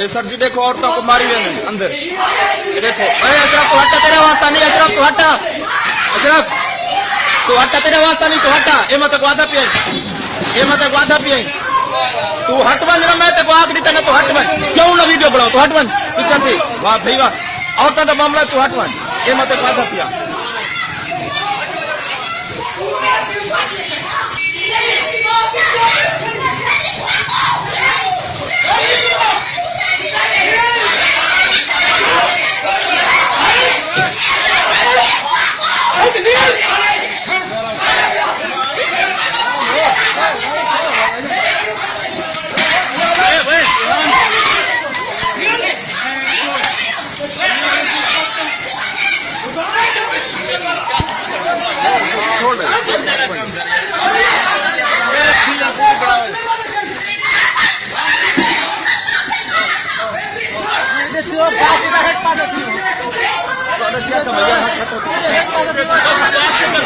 ये सर जी, देखो औरतों को मारी हुए अंदर। देखो, अरे, अशरफ तो हटा तेरा वास्ता नहीं, अशरफ तो हटा अशरफ, तू हटा तेरा वास्ता नहीं, तू हटा ये मत वादा पिए। ये मत वादा पिए। तू हट बन ना मैं तेको आखिरी तने तो हट बन। क्यों ना वीडियो बनाओ, तू हट बन। पीछे थी वाह भाई वाह औरतों का मामला तू हट बन। ये मत वादा पिया।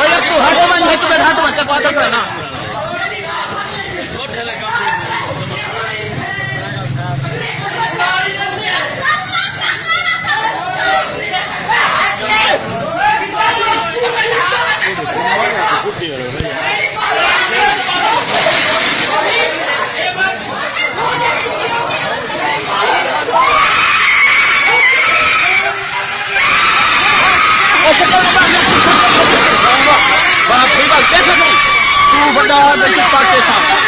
भैया तू हट है तुम्हें हट है ना तुम तू बड़ा